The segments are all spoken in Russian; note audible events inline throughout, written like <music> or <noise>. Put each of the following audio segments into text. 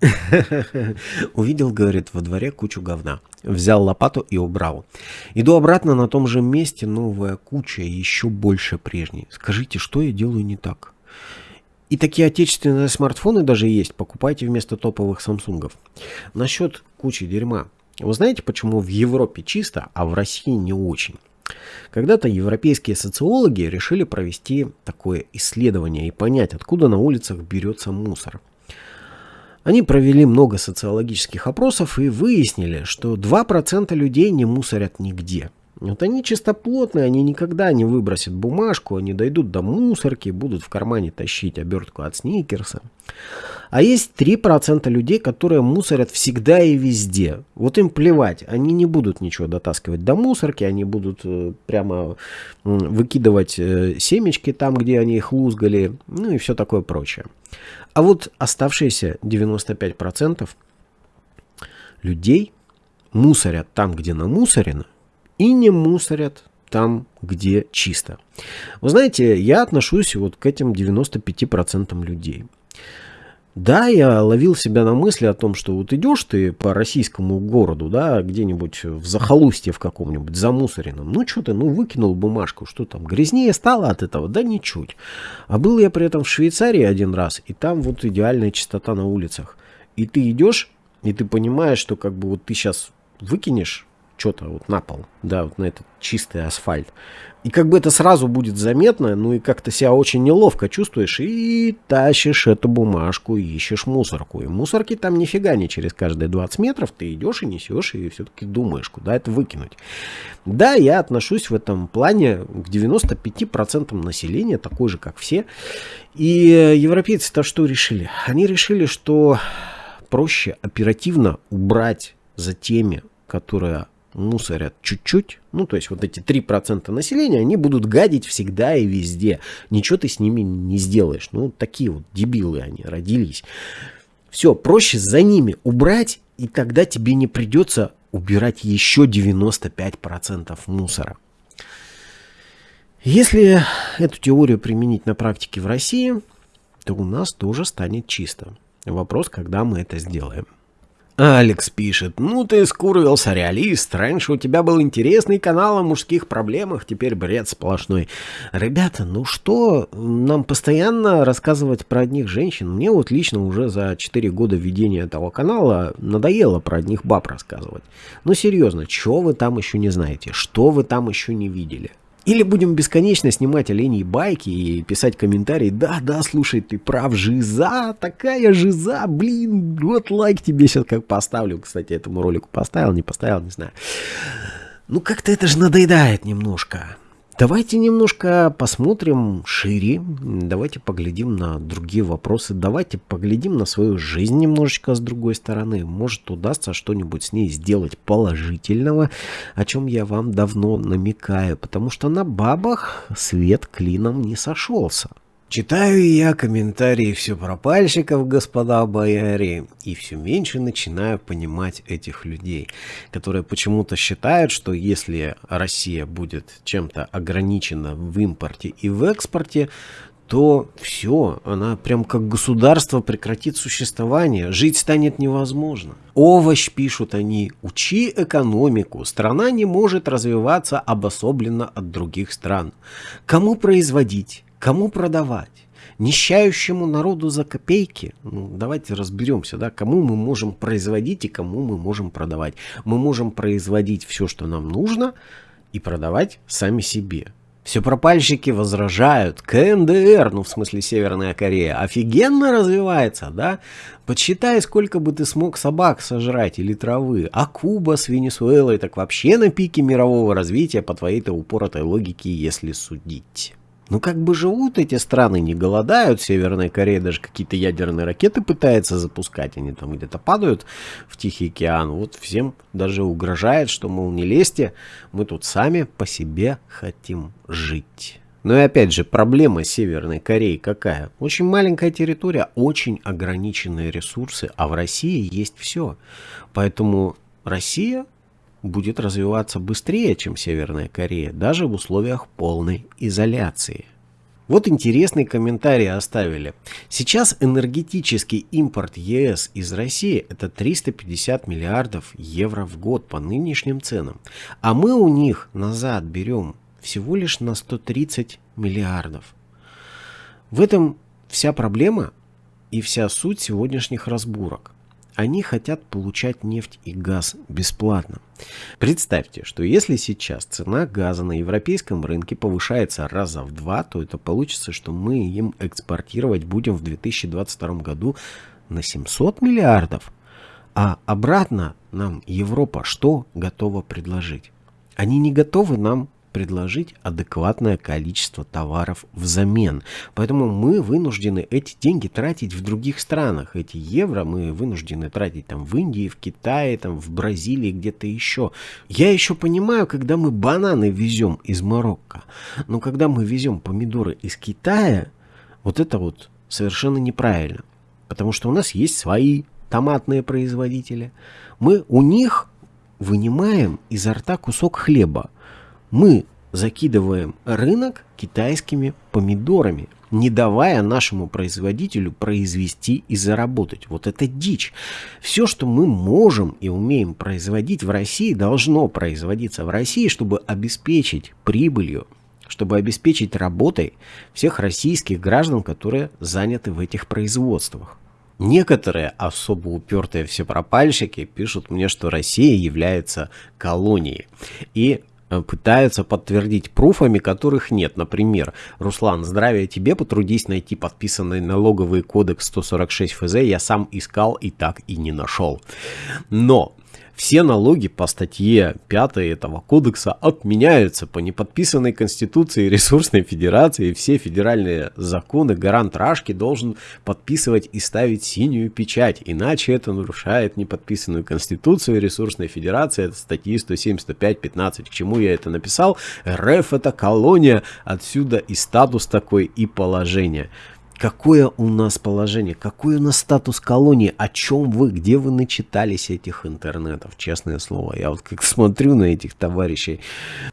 <laughs> Увидел, говорит, во дворе кучу говна. Взял лопату и убрал. Иду обратно на том же месте, новая куча, еще больше прежней. Скажите, что я делаю не так? И такие отечественные смартфоны даже есть. Покупайте вместо топовых самсунгов. Насчет кучи дерьма. Вы знаете, почему в Европе чисто, а в России не очень? Когда-то европейские социологи решили провести такое исследование и понять, откуда на улицах берется мусор. Они провели много социологических опросов и выяснили, что 2% людей не мусорят нигде. Вот они чистоплотные, они никогда не выбросят бумажку, они дойдут до мусорки, будут в кармане тащить обертку от сникерса. А есть 3% людей, которые мусорят всегда и везде. Вот им плевать, они не будут ничего дотаскивать до мусорки, они будут э, прямо выкидывать э, семечки там, где они их лузгали, ну и все такое прочее. А вот оставшиеся 95% людей мусорят там, где намусорено, и не мусорят там, где чисто. Вы знаете, я отношусь вот к этим 95% людей. Да, я ловил себя на мысли о том, что вот идешь ты по российскому городу, да, где-нибудь в захолустье в каком-нибудь, замусоренном, ну что ты, ну выкинул бумажку, что там, грязнее стало от этого? Да ничуть. А был я при этом в Швейцарии один раз, и там вот идеальная чистота на улицах. И ты идешь, и ты понимаешь, что как бы вот ты сейчас выкинешь что-то вот на пол, да, вот на этот чистый асфальт. И как бы это сразу будет заметно, ну и как-то себя очень неловко чувствуешь, и тащишь эту бумажку, ищешь мусорку. И мусорки там нифига не через каждые 20 метров, ты идешь и несешь, и все-таки думаешь, куда это выкинуть. Да, я отношусь в этом плане к 95% населения, такой же, как все. И европейцы-то что решили? Они решили, что проще оперативно убрать за теми, которые мусорят чуть-чуть, ну, то есть вот эти 3% населения, они будут гадить всегда и везде. Ничего ты с ними не сделаешь. Ну, такие вот дебилы они родились. Все, проще за ними убрать, и тогда тебе не придется убирать еще 95% мусора. Если эту теорию применить на практике в России, то у нас тоже станет чисто. Вопрос, когда мы это сделаем. Алекс пишет, ну ты скурвился, реалист. Раньше у тебя был интересный канал о мужских проблемах, теперь бред сплошной. Ребята, ну что, нам постоянно рассказывать про одних женщин? Мне вот лично уже за 4 года ведения этого канала надоело про одних баб рассказывать. Ну серьезно, что вы там еще не знаете? Что вы там еще не видели? Или будем бесконечно снимать оленей байки и писать комментарии. Да, да, слушай, ты прав, жиза, такая жиза, блин, вот лайк тебе сейчас как поставлю. Кстати, этому ролику поставил, не поставил, не знаю. Ну, как-то это же надоедает немножко. Давайте немножко посмотрим шире, давайте поглядим на другие вопросы, давайте поглядим на свою жизнь немножечко с другой стороны. Может удастся что-нибудь с ней сделать положительного, о чем я вам давно намекаю, потому что на бабах свет клином не сошелся. Читаю я комментарии все пропальщиков, господа бояре, и все меньше начинаю понимать этих людей, которые почему-то считают, что если Россия будет чем-то ограничена в импорте и в экспорте, то все, она прям как государство прекратит существование, жить станет невозможно. Овощ, пишут они, учи экономику, страна не может развиваться обособленно от других стран. Кому производить? Кому продавать? Нищающему народу за копейки? Ну, давайте разберемся, да, кому мы можем производить и кому мы можем продавать. Мы можем производить все, что нам нужно, и продавать сами себе. Все пропальщики возражают. КНДР, ну в смысле Северная Корея, офигенно развивается, да? Подсчитай, сколько бы ты смог собак сожрать или травы. А Куба с Венесуэлой так вообще на пике мирового развития по твоей-то упоротой логике, если судить. Ну как бы живут эти страны, не голодают. Северная Корея даже какие-то ядерные ракеты пытается запускать. Они там где-то падают в Тихий океан. Вот всем даже угрожает, что, мол, не лезьте, мы тут сами по себе хотим жить. Но и опять же, проблема Северной Кореи какая? Очень маленькая территория, очень ограниченные ресурсы, а в России есть все. Поэтому Россия будет развиваться быстрее, чем Северная Корея, даже в условиях полной изоляции. Вот интересный комментарий оставили. Сейчас энергетический импорт ЕС из России это 350 миллиардов евро в год по нынешним ценам. А мы у них назад берем всего лишь на 130 миллиардов. В этом вся проблема и вся суть сегодняшних разборок. Они хотят получать нефть и газ бесплатно. Представьте, что если сейчас цена газа на европейском рынке повышается раза в два, то это получится, что мы им экспортировать будем в 2022 году на 700 миллиардов. А обратно нам Европа что готова предложить? Они не готовы нам предложить адекватное количество товаров взамен. Поэтому мы вынуждены эти деньги тратить в других странах. Эти евро мы вынуждены тратить там в Индии, в Китае, там в Бразилии, где-то еще. Я еще понимаю, когда мы бананы везем из Марокко. Но когда мы везем помидоры из Китая, вот это вот совершенно неправильно. Потому что у нас есть свои томатные производители. Мы у них вынимаем изо рта кусок хлеба мы закидываем рынок китайскими помидорами, не давая нашему производителю произвести и заработать. Вот это дичь. Все, что мы можем и умеем производить в России, должно производиться в России, чтобы обеспечить прибылью, чтобы обеспечить работой всех российских граждан, которые заняты в этих производствах. Некоторые особо упертые всепропальщики пишут мне, что Россия является колонией. И пытаются подтвердить пруфами, которых нет. Например, Руслан, здравия тебе, потрудись найти подписанный налоговый кодекс 146 ФЗ, я сам искал и так и не нашел. Но все налоги по статье 5 этого кодекса отменяются по неподписанной Конституции Ресурсной Федерации. Все федеральные законы гарант Рашки должен подписывать и ставить синюю печать. Иначе это нарушает неподписанную Конституцию Ресурсной Федерации. Это статьи 175-15. К чему я это написал? РФ это колония. Отсюда и статус такой, и положение. Какое у нас положение, какой у нас статус колонии, о чем вы, где вы начитались этих интернетов, честное слово. Я вот как <laughs> смотрю на этих товарищей,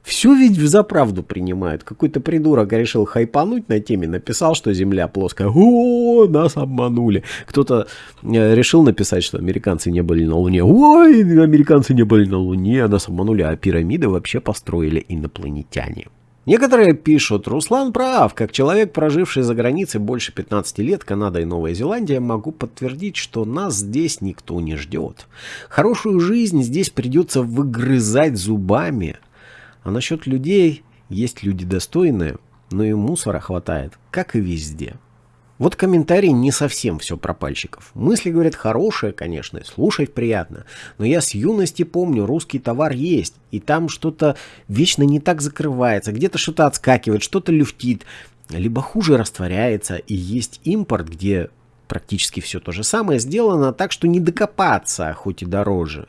все ведь за правду принимают. Какой-то придурок решил хайпануть на теме, написал, что Земля плоская. О, нас обманули. Кто-то э, решил написать, что американцы не были на Луне. Ой, американцы не были на Луне, нас обманули, а пирамиды вообще построили инопланетяне. Некоторые пишут, Руслан прав, как человек, проживший за границей больше 15 лет, Канада и Новая Зеландия, могу подтвердить, что нас здесь никто не ждет. Хорошую жизнь здесь придется выгрызать зубами. А насчет людей, есть люди достойные, но и мусора хватает, как и везде. Вот комментарий не совсем все про пальчиков. Мысли, говорят, хорошие, конечно, слушать приятно. Но я с юности помню, русский товар есть. И там что-то вечно не так закрывается. Где-то что-то отскакивает, что-то люфтит. Либо хуже растворяется. И есть импорт, где практически все то же самое сделано так, что не докопаться, хоть и дороже.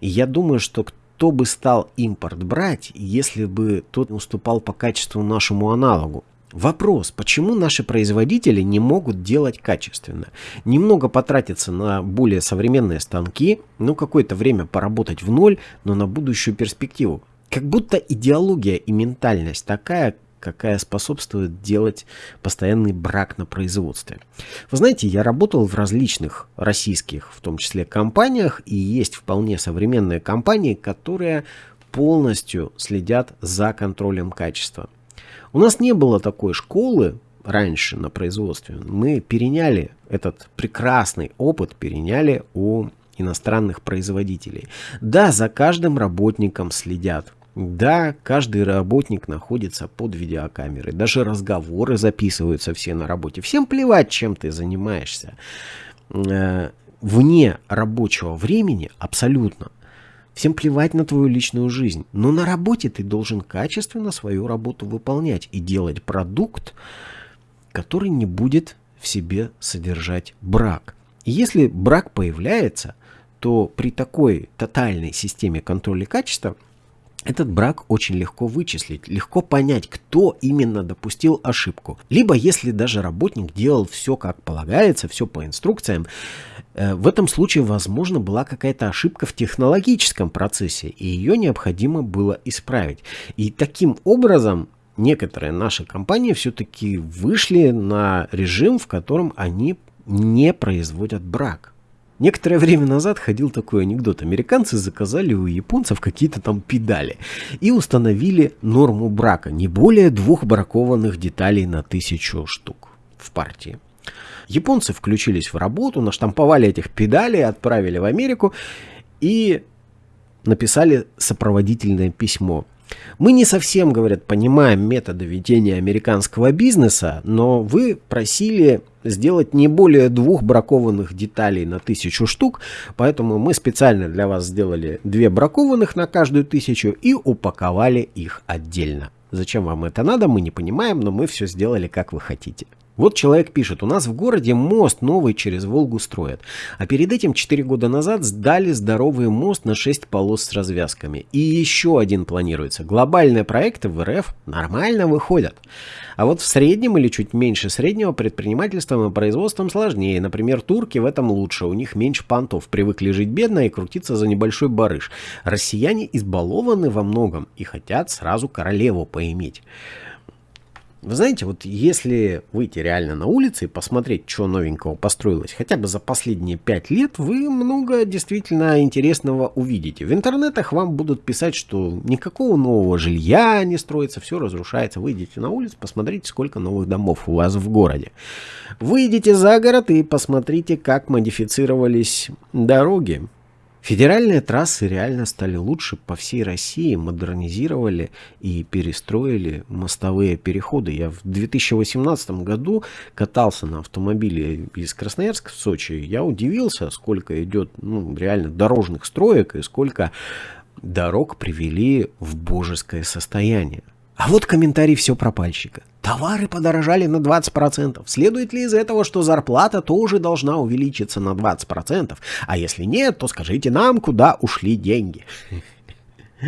И я думаю, что кто бы стал импорт брать, если бы тот уступал по качеству нашему аналогу. Вопрос, почему наши производители не могут делать качественно? Немного потратиться на более современные станки, ну какое-то время поработать в ноль, но на будущую перспективу. Как будто идеология и ментальность такая, какая способствует делать постоянный брак на производстве. Вы знаете, я работал в различных российских, в том числе, компаниях, и есть вполне современные компании, которые полностью следят за контролем качества. У нас не было такой школы раньше на производстве. Мы переняли этот прекрасный опыт, переняли у иностранных производителей. Да, за каждым работником следят. Да, каждый работник находится под видеокамерой. Даже разговоры записываются все на работе. Всем плевать, чем ты занимаешься. Э, вне рабочего времени абсолютно. Всем плевать на твою личную жизнь. Но на работе ты должен качественно свою работу выполнять и делать продукт, который не будет в себе содержать брак. И если брак появляется, то при такой тотальной системе контроля качества этот брак очень легко вычислить, легко понять, кто именно допустил ошибку. Либо если даже работник делал все как полагается, все по инструкциям, э, в этом случае, возможно, была какая-то ошибка в технологическом процессе, и ее необходимо было исправить. И таким образом некоторые наши компании все-таки вышли на режим, в котором они не производят брак. Некоторое время назад ходил такой анекдот. Американцы заказали у японцев какие-то там педали и установили норму брака. Не более двух бракованных деталей на тысячу штук в партии. Японцы включились в работу, наштамповали этих педалей, отправили в Америку и написали сопроводительное письмо. Мы не совсем, говорят, понимаем методы ведения американского бизнеса, но вы просили сделать не более двух бракованных деталей на тысячу штук, поэтому мы специально для вас сделали две бракованных на каждую тысячу и упаковали их отдельно. Зачем вам это надо, мы не понимаем, но мы все сделали как вы хотите. Вот человек пишет, у нас в городе мост новый через Волгу строят. А перед этим 4 года назад сдали здоровый мост на 6 полос с развязками. И еще один планируется. Глобальные проекты в РФ нормально выходят. А вот в среднем или чуть меньше среднего предпринимательством и производством сложнее. Например, турки в этом лучше. У них меньше понтов. Привыкли жить бедно и крутиться за небольшой барыш. Россияне избалованы во многом и хотят сразу королеву поиметь. Вы знаете, вот если выйти реально на улицы и посмотреть, что новенького построилось, хотя бы за последние пять лет, вы много действительно интересного увидите. В интернетах вам будут писать, что никакого нового жилья не строится, все разрушается. Выйдите на улицу, посмотрите, сколько новых домов у вас в городе. Выйдите за город и посмотрите, как модифицировались дороги. Федеральные трассы реально стали лучше по всей России, модернизировали и перестроили мостовые переходы. Я в 2018 году катался на автомобиле из Красноярска в Сочи. Я удивился, сколько идет ну, реально дорожных строек и сколько дорог привели в божеское состояние. А вот комментарий все пропальщика. Товары подорожали на 20%. Следует ли из этого, что зарплата тоже должна увеличиться на 20%? А если нет, то скажите нам, куда ушли деньги. <laughs>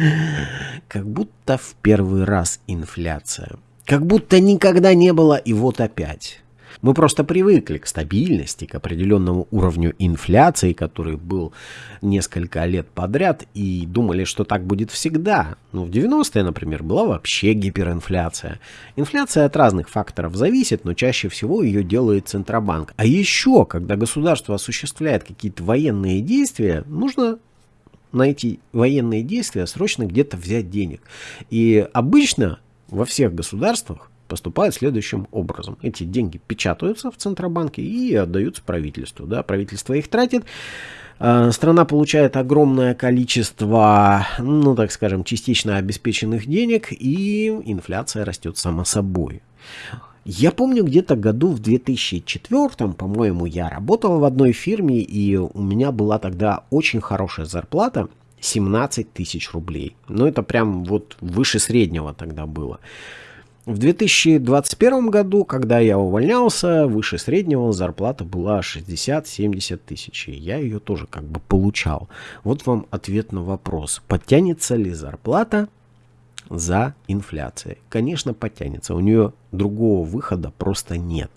Как будто в первый раз инфляция. Как будто никогда не было и вот опять. Мы просто привыкли к стабильности, к определенному уровню инфляции, который был несколько лет подряд, и думали, что так будет всегда. Ну, в 90-е, например, была вообще гиперинфляция. Инфляция от разных факторов зависит, но чаще всего ее делает Центробанк. А еще, когда государство осуществляет какие-то военные действия, нужно на эти военные действия срочно где-то взять денег. И обычно во всех государствах поступает следующим образом. Эти деньги печатаются в Центробанке и отдаются правительству. Да? Правительство их тратит. А, страна получает огромное количество, ну так скажем, частично обеспеченных денег, и инфляция растет само собой. Я помню, где-то году в 2004, по-моему, я работал в одной фирме, и у меня была тогда очень хорошая зарплата, 17 тысяч рублей. Ну, это прям вот выше среднего тогда было. В 2021 году, когда я увольнялся, выше среднего зарплата была 60-70 тысяч. И я ее тоже как бы получал. Вот вам ответ на вопрос. Подтянется ли зарплата за инфляцией? Конечно, подтянется. У нее другого выхода просто нет.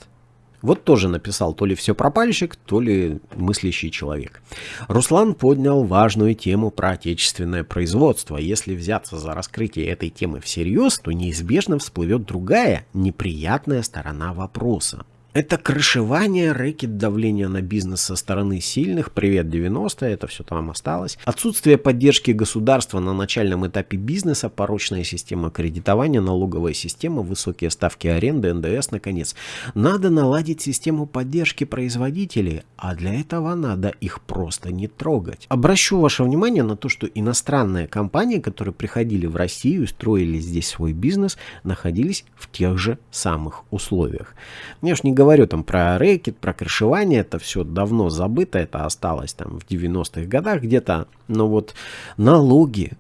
Вот тоже написал то ли все пропальщик, то ли мыслящий человек. Руслан поднял важную тему про отечественное производство. Если взяться за раскрытие этой темы всерьез, то неизбежно всплывет другая, неприятная сторона вопроса. Это крышевание, рэкет, давление на бизнес со стороны сильных, привет 90-е, это все там осталось. Отсутствие поддержки государства на начальном этапе бизнеса, порочная система кредитования, налоговая система, высокие ставки аренды, НДС, наконец. Надо наладить систему поддержки производителей, а для этого надо их просто не трогать. Обращу ваше внимание на то, что иностранные компании, которые приходили в Россию и строили здесь свой бизнес, находились в тех же самых условиях. Я ж не говорю там про рэкет, про крышевание, это все давно забыто, это осталось там в 90-х годах где-то. Но вот налоги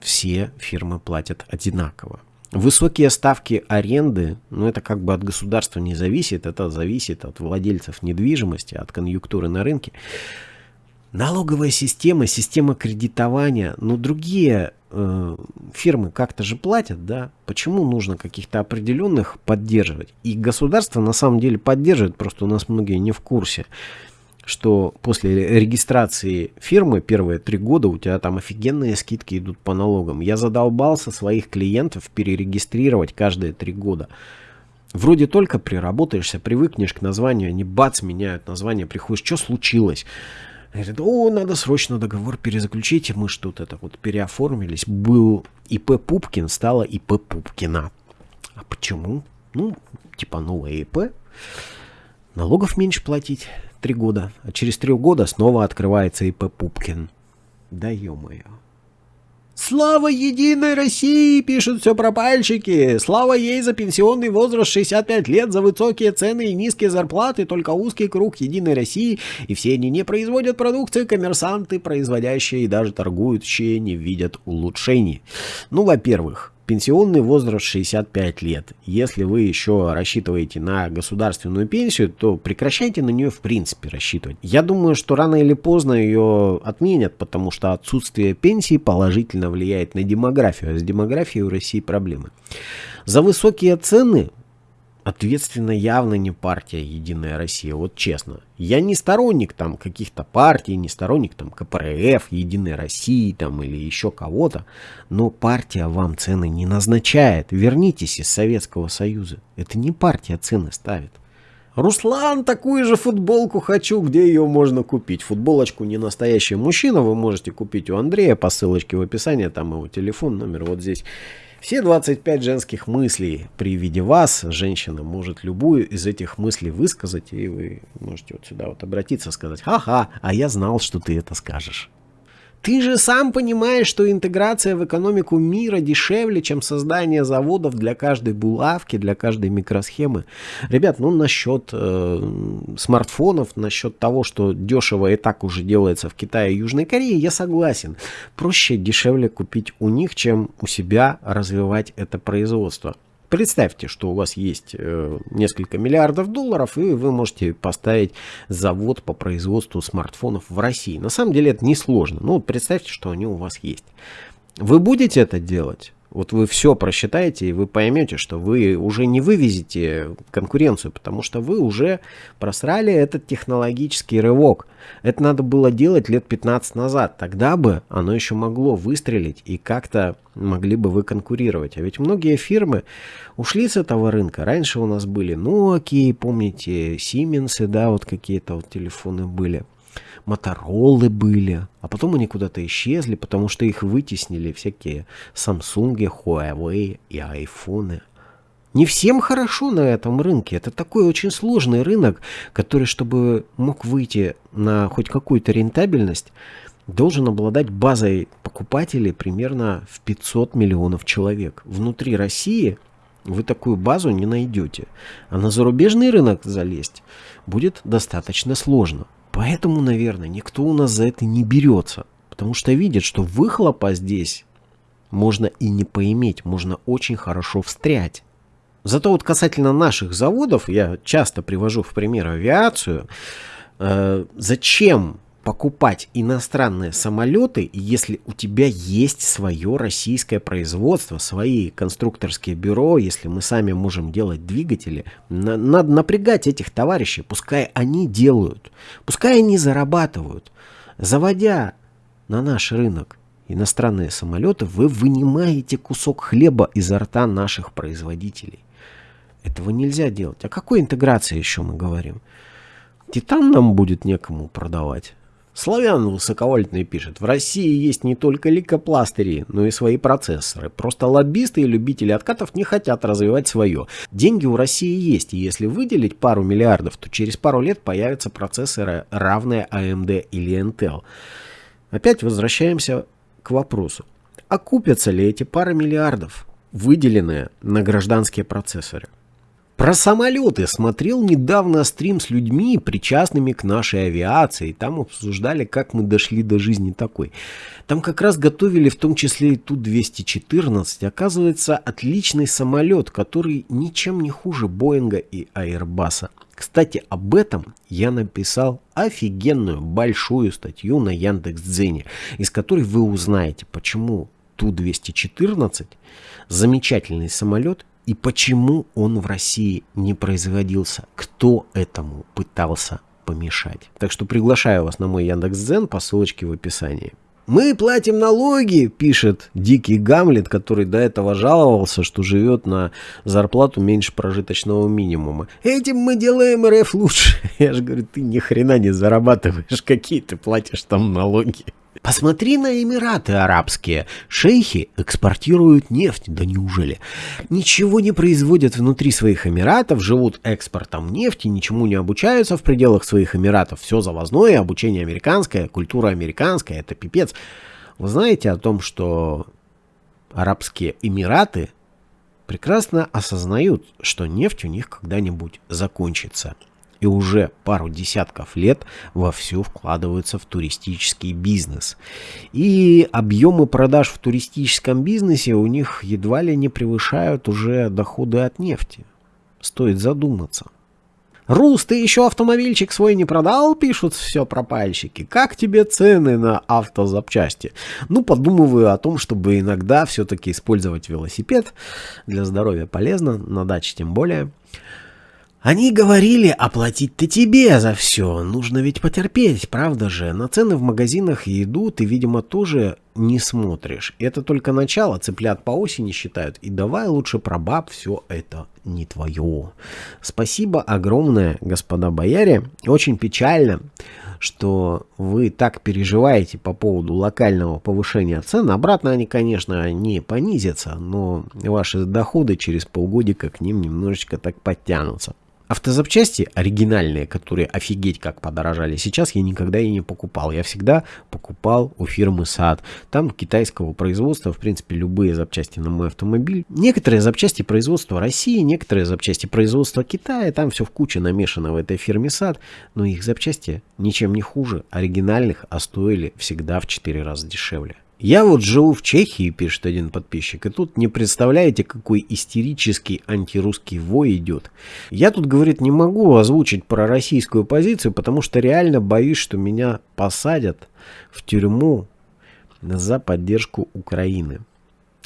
все фирмы платят одинаково. Высокие ставки аренды, ну это как бы от государства не зависит, это зависит от владельцев недвижимости, от конъюнктуры на рынке. Налоговая система, система кредитования, ну другие э, фирмы как-то же платят, да? Почему нужно каких-то определенных поддерживать? И государство на самом деле поддерживает, просто у нас многие не в курсе. что после регистрации фирмы первые три года у тебя там офигенные скидки идут по налогам. Я задолбался своих клиентов перерегистрировать каждые три года. Вроде только приработаешься, привыкнешь к названию, они бац, меняют название, приходишь, что случилось? Говорит, о, надо срочно договор перезаключить, мы что-то это вот переоформились. Был ИП Пупкин, стало ИП Пупкина. А почему? Ну, типа новое ИП, налогов меньше платить три года, а через три года снова открывается ИП Пупкин. Да ё-моё. Слава Единой России, пишут все пропальщики. Слава ей за пенсионный возраст 65 лет, за высокие цены и низкие зарплаты, только узкий круг Единой России, и все они не производят продукции, коммерсанты, производящие и даже торгующие не видят улучшений. Ну, во-первых, Пенсионный возраст 65 лет. Если вы еще рассчитываете на государственную пенсию, то прекращайте на нее в принципе рассчитывать. Я думаю, что рано или поздно ее отменят, потому что отсутствие пенсии положительно влияет на демографию, а с демографией у России проблемы. За высокие цены ответственно явно не партия «Единая Россия», вот честно. Я не сторонник там каких-то партий, не сторонник там КПРФ, «Единой России» там или еще кого-то, но партия вам цены не назначает. Вернитесь из Советского Союза. Это не партия цены ставит. Руслан, такую же футболку хочу, где ее можно купить. Футболочку «Не настоящий мужчина» вы можете купить у Андрея по ссылочке в описании, там его телефон, номер вот здесь. Все 25 женских мыслей при виде вас, женщина может любую из этих мыслей высказать, и вы можете вот сюда вот обратиться, сказать, ха-ха, а я знал, что ты это скажешь. Ты же сам понимаешь, что интеграция в экономику мира дешевле, чем создание заводов для каждой булавки, для каждой микросхемы. Ребят, ну насчет э, смартфонов, насчет того, что дешево и так уже делается в Китае и Южной Корее, я согласен. Проще дешевле купить у них, чем у себя развивать это производство. Представьте, что у вас есть э, несколько миллиардов долларов, и вы можете поставить завод по производству смартфонов в России. На самом деле это несложно. Ну, представьте, что они у вас есть. Вы будете это делать? Вот вы все просчитаете, и вы поймете, что вы уже не вывезете конкуренцию, потому что вы уже просрали этот технологический рывок. Это надо было делать лет 15 назад. Тогда бы оно еще могло выстрелить, и как-то могли бы вы конкурировать. А ведь многие фирмы ушли с этого рынка. Раньше у нас были Nokia, помните, Siemens, да, вот какие-то вот телефоны были. Моторолы были, а потом они куда-то исчезли, потому что их вытеснили всякие Samsung, Huawei и айфоны. Не всем хорошо на этом рынке. Это такой очень сложный рынок, который, чтобы мог выйти на хоть какую-то рентабельность, должен обладать базой покупателей примерно в 500 миллионов человек. Внутри России вы такую базу не найдете. А на зарубежный рынок залезть будет достаточно сложно. Поэтому, наверное, никто у нас за это не берется. Потому что видит, что выхлопа здесь можно и не поиметь, можно очень хорошо встрять. Зато вот касательно наших заводов, я часто привожу в пример авиацию, э, зачем покупать иностранные самолеты, если у тебя есть свое российское производство, свои конструкторские бюро, если мы сами можем делать двигатели, на, надо напрягать этих товарищей, пускай они делают, пускай они зарабатывают. Заводя на наш рынок иностранные самолеты, вы вынимаете кусок хлеба изо рта наших производителей. Этого нельзя делать. О какой интеграции еще мы говорим? Титан нам будет некому продавать. Славян высоковольтный пишет, в России есть не только ликопластыри, но и свои процессоры. Просто лоббисты и любители откатов не хотят развивать свое. Деньги у России есть, и если выделить пару миллиардов, то через пару лет появятся процессоры, равные AMD или Intel. Опять возвращаемся к вопросу. Окупятся ли эти пары миллиардов, выделенные на гражданские процессоры? Про самолеты смотрел недавно стрим с людьми, причастными к нашей авиации. Там обсуждали, как мы дошли до жизни такой. Там как раз готовили в том числе и Ту-214. Оказывается, отличный самолет, который ничем не хуже Боинга и Airbus. Кстати, об этом я написал офигенную большую статью на Яндекс.Дзене, из которой вы узнаете, почему Ту-214 замечательный самолет и почему он в России не производился? Кто этому пытался помешать. Так что приглашаю вас на мой Яндекс.Дзен по ссылочке в описании. «Мы платим налоги», — пишет дикий Гамлет, который до этого жаловался, что живет на зарплату меньше прожиточного минимума. «Этим мы делаем РФ лучше». <laughs> Я же говорю, ты ни хрена не зарабатываешь, какие ты платишь там налоги. Посмотри на Эмираты арабские. Шейхи экспортируют нефть. Да неужели? Ничего не производят внутри своих Эмиратов, живут экспортом нефти, ничему не обучаются в пределах своих Эмиратов. Все завозное, обучение американское, культура американская. Это пипец. Вы знаете о том, что арабские Эмираты прекрасно осознают, что нефть у них когда-нибудь закончится и уже пару десятков лет вовсю вкладываются в туристический бизнес. И объемы продаж в туристическом бизнесе у них едва ли не превышают уже доходы от нефти. Стоит задуматься. «Рус, ты еще автомобильчик свой не продал?» — пишут все пропальщики. «Как тебе цены на автозапчасти?» Ну, подумываю о том, чтобы иногда все-таки использовать велосипед. Для здоровья полезно, на даче тем более. Они говорили, оплатить-то тебе за все. Нужно ведь потерпеть, правда же? На цены в магазинах и еду ты, видимо, тоже не смотришь. Это только начало, цыплят по осени считают. И давай лучше про баб, все это не твое. Спасибо огромное, господа бояре. Очень печально, что вы так переживаете по поводу локального повышения цен. Обратно они, конечно, не понизятся, но ваши доходы через полгодика к ним немножечко так подтянутся. Автозапчасти оригинальные, которые офигеть как подорожали, сейчас я никогда и не покупал. Я всегда покупал у фирмы САД. Там китайского производства, в принципе, любые запчасти на мой автомобиль. Некоторые запчасти производства России, некоторые запчасти производства Китая. Там все в куче намешано в этой фирме САД. Но их запчасти ничем не хуже оригинальных, а стоили всегда в 4 раза дешевле. Я вот живу в Чехии, пишет один подписчик, и тут не представляете, какой истерический антирусский вой идет. Я тут, говорит, не могу озвучить про российскую позицию, потому что реально боюсь, что меня посадят в тюрьму за поддержку Украины.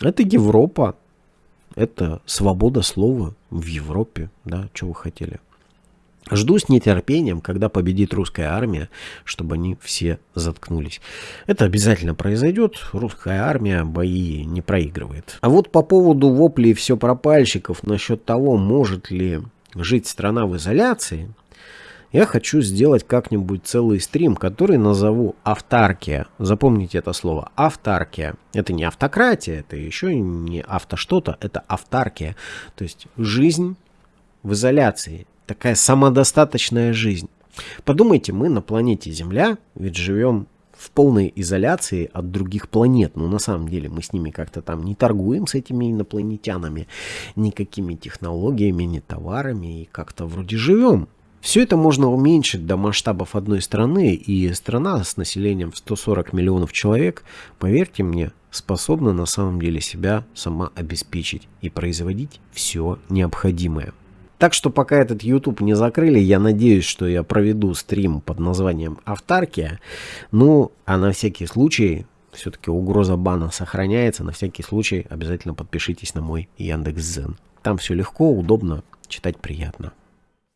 Это Европа, это свобода слова в Европе, да, что вы хотели. Жду с нетерпением, когда победит русская армия, чтобы они все заткнулись. Это обязательно произойдет. Русская армия бои не проигрывает. А вот по поводу воплей все пропальщиков насчет того, может ли жить страна в изоляции, я хочу сделать как-нибудь целый стрим, который назову «Автаркия». Запомните это слово «Автаркия». Это не автократия, это еще не авто что-то, это автаркия. То есть жизнь в изоляции такая самодостаточная жизнь. Подумайте, мы на планете Земля ведь живем в полной изоляции от других планет. Но на самом деле мы с ними как-то там не торгуем с этими инопланетянами, никакими технологиями, ни товарами, и как-то вроде живем. Все это можно уменьшить до масштабов одной страны, и страна с населением в 140 миллионов человек, поверьте мне, способна на самом деле себя сама обеспечить и производить все необходимое. Так что пока этот YouTube не закрыли, я надеюсь, что я проведу стрим под названием «Автаркия». Ну, а на всякий случай, все-таки угроза бана сохраняется, на всякий случай обязательно подпишитесь на мой Яндекс.Зен. Там все легко, удобно, читать приятно.